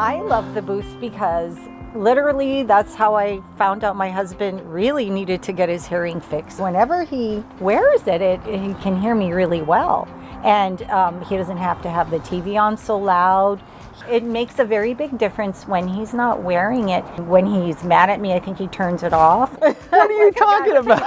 I love the booth because literally that's how I found out my husband really needed to get his hearing fixed. Whenever he wears it, it he can hear me really well. And um, he doesn't have to have the TV on so loud. It makes a very big difference when he's not wearing it. When he's mad at me, I think he turns it off. What are you talking about?